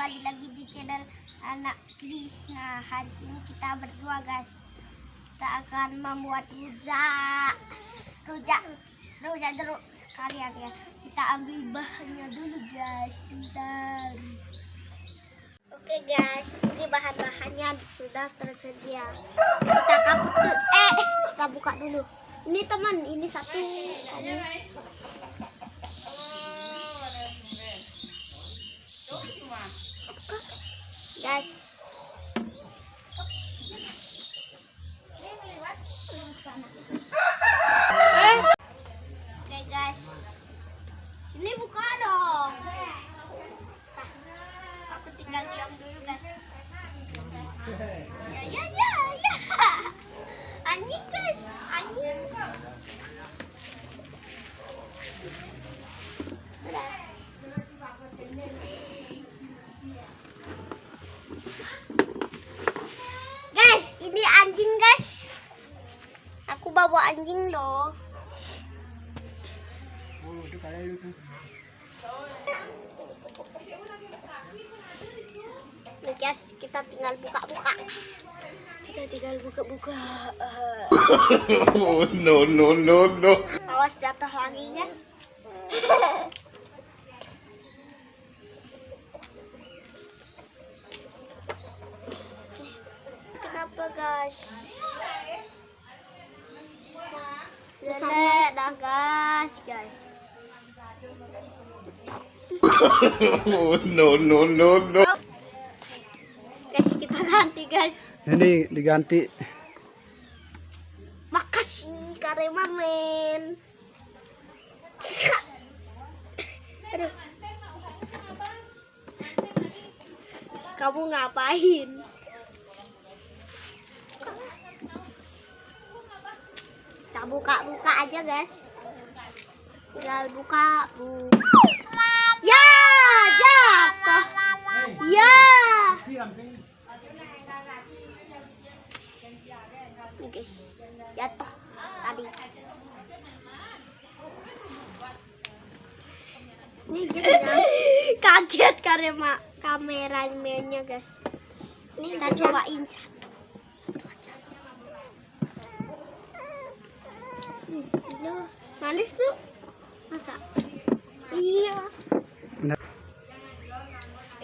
kembali lagi di channel anak Kris. Nah hari ini kita berdua guys. Kita akan membuat rujak. Rujak Rujak jeruk sekalian ya. Kita ambil bahannya dulu guys. Bentar. Oke guys. Ini bahan-bahannya sudah tersedia. Kita dulu Eh kita buka dulu. Ini teman ini satu. Kamu guys oke guys ini buka dong aku tinggal diam dulu guys ya ya ya ya anjing guys anjing Guys, ini anjing guys. Aku bawa anjing loh. Nih guys, kita tinggal buka-buka. Kita tinggal buka-buka. Oh, no, no, no, no. Awas jatuh lagi kan? Kenapa guys? Lele dah guys, guys. Oh, no, no, no, no. Guys, kita ganti guys. Ini diganti. Makasih Karema men. Aduh. Kamu ngapain? Kita buka-buka aja guys. Tinggal buka, bu. Ya, jatuh. Ya. Nih guys, jatuh tadi. Ini jadi kaget karena kameramennya guys. Ini kita cobain satu. Loh, manis tuh. Masa? Iya.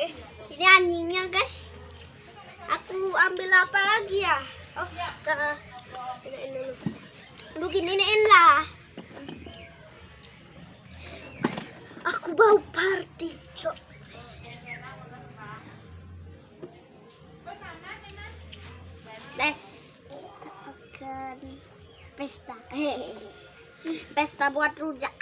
Eh, ini anjingnya guys. Ambil apa lagi ya? Oh, ke ini ini. Lu giniin lah. Aku bau party, cok. Guys, kita akan pesta. Pesta buat rujak.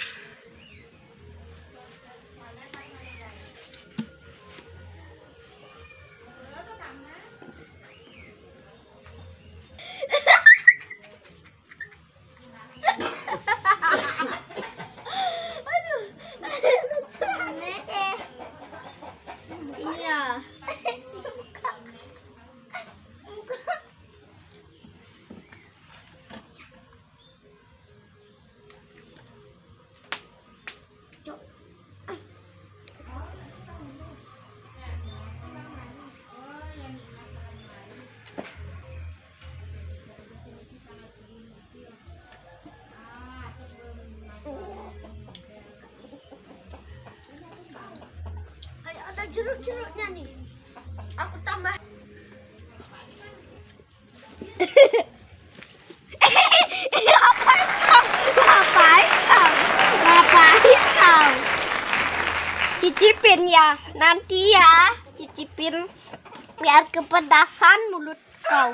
Jeruk-jeruknya nih. Aku tambah. Ngapain? Ngapain? Cicipin ya, nanti ya. Cicipin biar kepedasan mulut kau.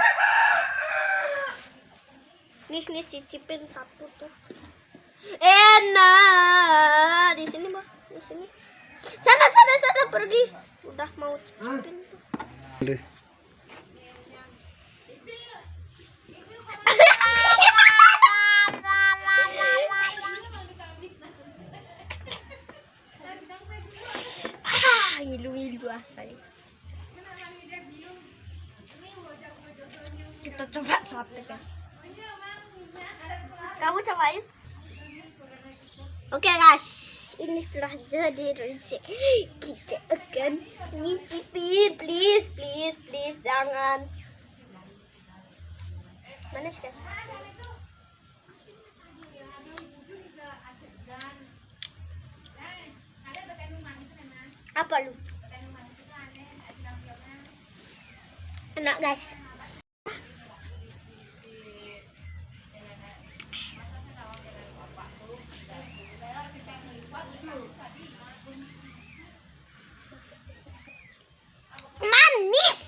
Nih, nih cicipin satu tuh. Enak. Di sini, Mbak. Di sini. Sana pergi. Udah mau cicipin. Deh. Ah, ngilu-ngilu asal. Kita coba satu guys. Kamu cobain? Oke guys, ini setelah jadi rezeki. Kita akan nyicipin please please please jangan. Manis guys apa lu? Enak guys manis.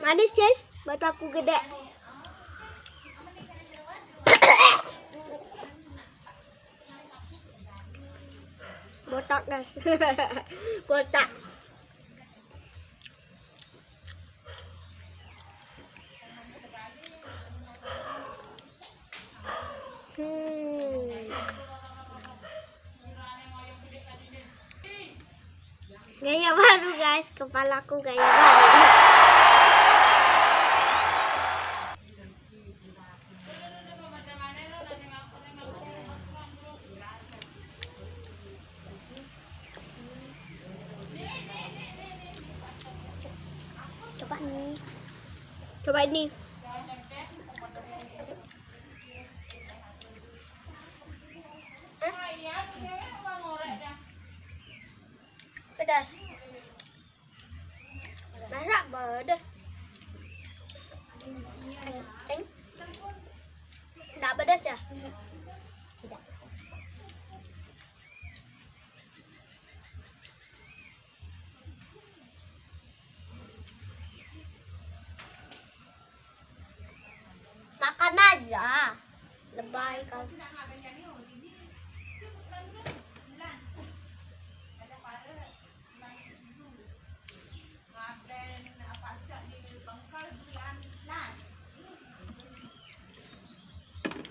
Manis guys. Mataku gede. Botak guys. Botak hmm. Gaya baru guys. Kepalaku gaya baru. Coba nih coba ini pedas masa pedas Eng, Enggak pedas ya? Tidak. Makan aja. Lebay kau.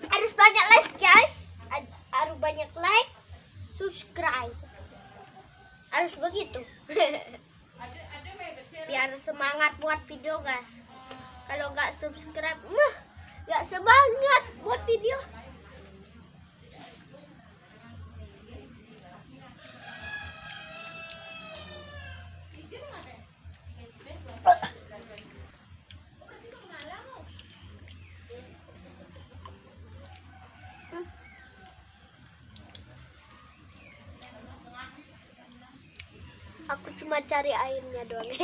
Harus banyak like guys. Harus banyak like, subscribe. Harus begitu. Biar semangat buat video guys. Kalau nggak subscribe, mah nggak semangat buat video. Aku cuma cari airnya doang.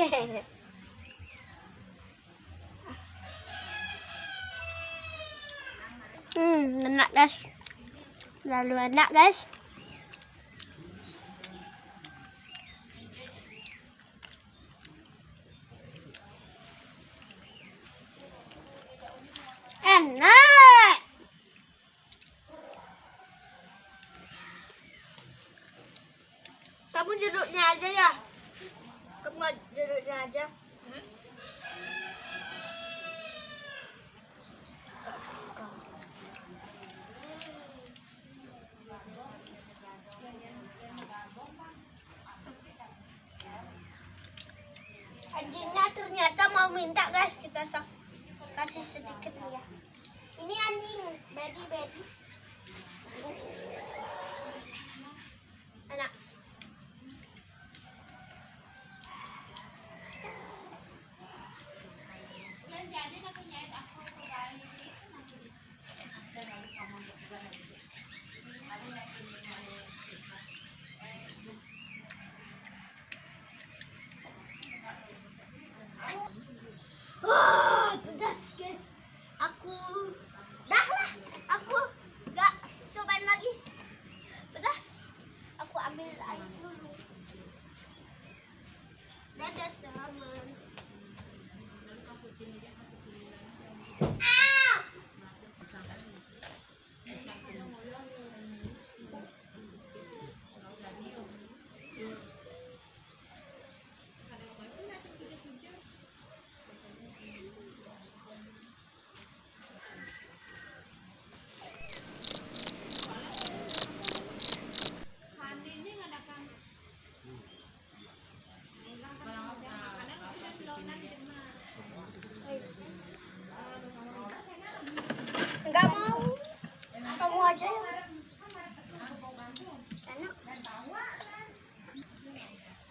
hmm, enak guys. Lalu enak guys. Enak. Kamu jeruknya aja ya? Kamu jeruknya aja. Anjingnya ternyata mau minta guys kita sak- kasih sedikit ya. Ini anjing, baby baby. Anak. Wah, pedas guys. Aku dah lah. Aku nggak cobain lagi. Pedas. Aku ambil air dulu. Dadah teman.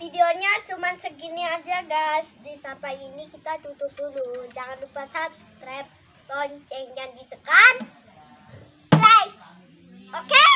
Videonya cuman segini aja guys. Di sampai ini kita tutup dulu. Jangan lupa subscribe, loncengnya ditekan, like. Oke?